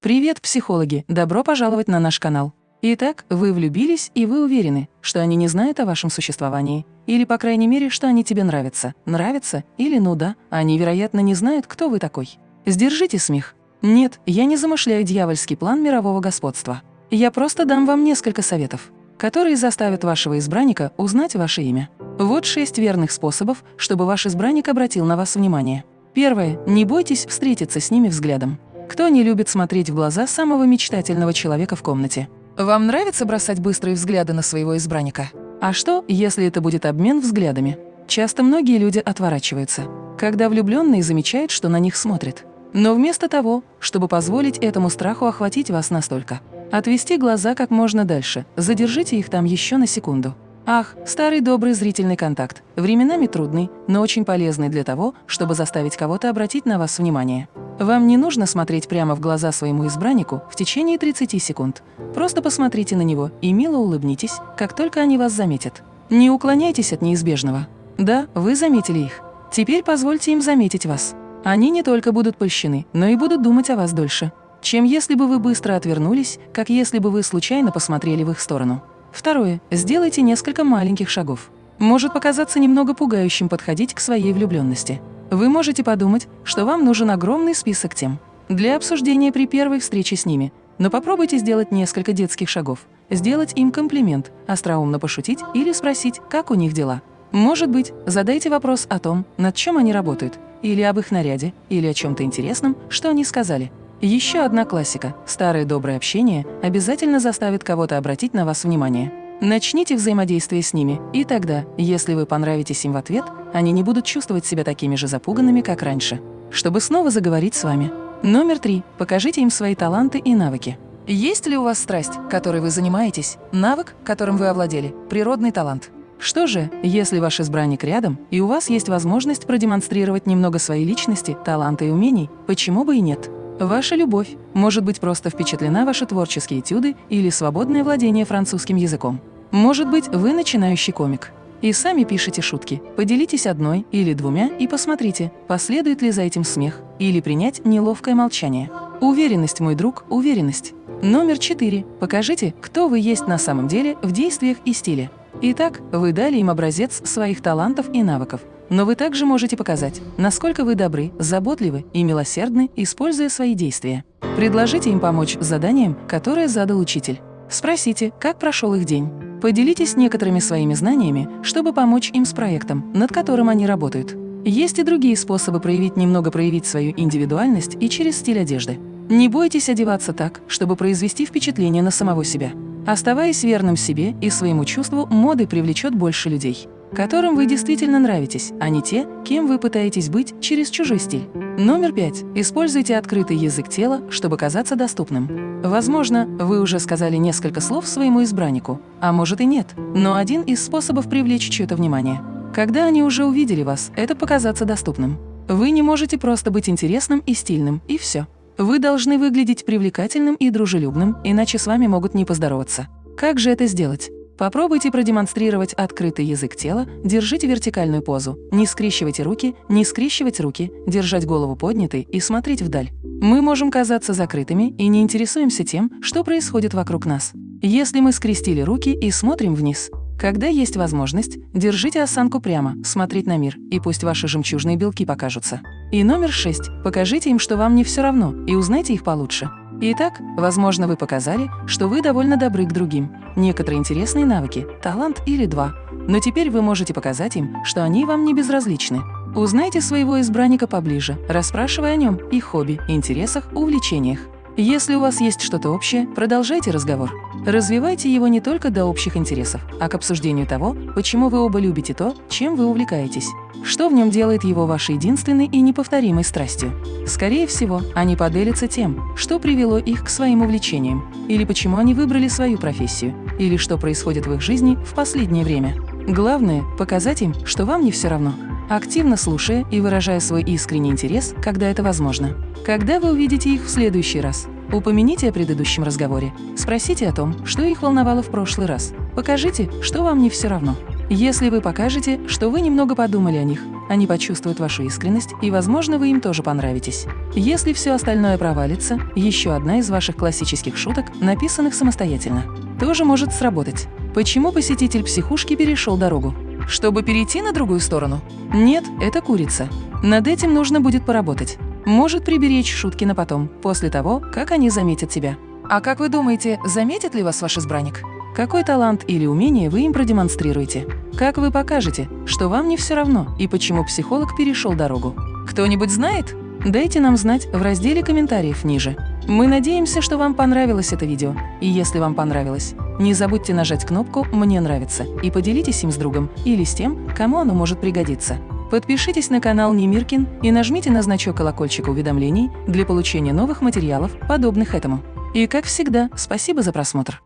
Привет, психологи! Добро пожаловать на наш канал. Итак, вы влюбились, и вы уверены, что они не знают о вашем существовании. Или, по крайней мере, что они тебе нравятся. Нравятся? Или, ну да, они, вероятно, не знают, кто вы такой. Сдержите смех. Нет, я не замышляю дьявольский план мирового господства. Я просто дам вам несколько советов, которые заставят вашего избранника узнать ваше имя. Вот шесть верных способов, чтобы ваш избранник обратил на вас внимание. Первое. Не бойтесь встретиться с ними взглядом. Кто не любит смотреть в глаза самого мечтательного человека в комнате? Вам нравится бросать быстрые взгляды на своего избранника? А что, если это будет обмен взглядами? Часто многие люди отворачиваются, когда влюбленные замечают, что на них смотрят. Но вместо того, чтобы позволить этому страху охватить вас настолько, отвести глаза как можно дальше, задержите их там еще на секунду. Ах, старый добрый зрительный контакт, временами трудный, но очень полезный для того, чтобы заставить кого-то обратить на вас внимание. Вам не нужно смотреть прямо в глаза своему избраннику в течение 30 секунд. Просто посмотрите на него и мило улыбнитесь, как только они вас заметят. Не уклоняйтесь от неизбежного. Да, вы заметили их. Теперь позвольте им заметить вас. Они не только будут польщены, но и будут думать о вас дольше, чем если бы вы быстро отвернулись, как если бы вы случайно посмотрели в их сторону. Второе. Сделайте несколько маленьких шагов. Может показаться немного пугающим подходить к своей влюбленности. Вы можете подумать, что вам нужен огромный список тем для обсуждения при первой встрече с ними, но попробуйте сделать несколько детских шагов, сделать им комплимент, остроумно пошутить или спросить, как у них дела. Может быть, задайте вопрос о том, над чем они работают, или об их наряде, или о чем-то интересном, что они сказали. Еще одна классика – старое доброе общение обязательно заставит кого-то обратить на вас внимание. Начните взаимодействие с ними, и тогда, если вы понравитесь им в ответ, они не будут чувствовать себя такими же запуганными, как раньше. Чтобы снова заговорить с вами. Номер три. Покажите им свои таланты и навыки. Есть ли у вас страсть, которой вы занимаетесь, навык, которым вы овладели, природный талант? Что же, если ваш избранник рядом, и у вас есть возможность продемонстрировать немного своей личности, таланта и умений, почему бы и нет? Ваша любовь может быть просто впечатлена ваши творческие этюды или свободное владение французским языком. Может быть, вы начинающий комик. И сами пишите шутки. Поделитесь одной или двумя и посмотрите, последует ли за этим смех или принять неловкое молчание. Уверенность, мой друг, уверенность. Номер четыре. Покажите, кто вы есть на самом деле в действиях и стиле. Итак, вы дали им образец своих талантов и навыков. Но вы также можете показать, насколько вы добры, заботливы и милосердны, используя свои действия. Предложите им помочь с заданием, которое задал учитель. Спросите, как прошел их день. Поделитесь некоторыми своими знаниями, чтобы помочь им с проектом, над которым они работают. Есть и другие способы проявить немного проявить свою индивидуальность и через стиль одежды. Не бойтесь одеваться так, чтобы произвести впечатление на самого себя. Оставаясь верным себе и своему чувству, моды привлечет больше людей которым вы действительно нравитесь, а не те, кем вы пытаетесь быть через чужой стиль. Номер пять. Используйте открытый язык тела, чтобы казаться доступным. Возможно, вы уже сказали несколько слов своему избраннику, а может и нет, но один из способов привлечь чье-то внимание. Когда они уже увидели вас, это показаться доступным. Вы не можете просто быть интересным и стильным, и все. Вы должны выглядеть привлекательным и дружелюбным, иначе с вами могут не поздороваться. Как же это сделать? Попробуйте продемонстрировать открытый язык тела, держите вертикальную позу, не скрещивайте руки, не скрещивать руки, держать голову поднятой и смотреть вдаль. Мы можем казаться закрытыми и не интересуемся тем, что происходит вокруг нас. Если мы скрестили руки и смотрим вниз, когда есть возможность, держите осанку прямо, смотреть на мир, и пусть ваши жемчужные белки покажутся. И номер шесть. Покажите им, что вам не все равно, и узнайте их получше. Итак, возможно, вы показали, что вы довольно добры к другим, некоторые интересные навыки, талант или два, но теперь вы можете показать им, что они вам не безразличны. Узнайте своего избранника поближе, расспрашивая о нем, их хобби, интересах, увлечениях. Если у вас есть что-то общее, продолжайте разговор. Развивайте его не только до общих интересов, а к обсуждению того, почему вы оба любите то, чем вы увлекаетесь. Что в нем делает его вашей единственной и неповторимой страстью? Скорее всего, они поделятся тем, что привело их к своим увлечениям, или почему они выбрали свою профессию, или что происходит в их жизни в последнее время. Главное – показать им, что вам не все равно, активно слушая и выражая свой искренний интерес, когда это возможно. Когда вы увидите их в следующий раз, упомяните о предыдущем разговоре, спросите о том, что их волновало в прошлый раз, покажите, что вам не все равно. Если вы покажете, что вы немного подумали о них, они почувствуют вашу искренность, и, возможно, вы им тоже понравитесь. Если все остальное провалится, еще одна из ваших классических шуток, написанных самостоятельно, тоже может сработать. Почему посетитель психушки перешел дорогу? Чтобы перейти на другую сторону? Нет, это курица. Над этим нужно будет поработать. Может приберечь шутки на потом, после того, как они заметят тебя. А как вы думаете, заметит ли вас ваш избранник? Какой талант или умение вы им продемонстрируете? Как вы покажете, что вам не все равно и почему психолог перешел дорогу? Кто-нибудь знает? Дайте нам знать в разделе комментариев ниже. Мы надеемся, что вам понравилось это видео. И если вам понравилось, не забудьте нажать кнопку «Мне нравится» и поделитесь им с другом или с тем, кому оно может пригодиться. Подпишитесь на канал Немиркин и нажмите на значок колокольчика уведомлений для получения новых материалов, подобных этому. И как всегда, спасибо за просмотр.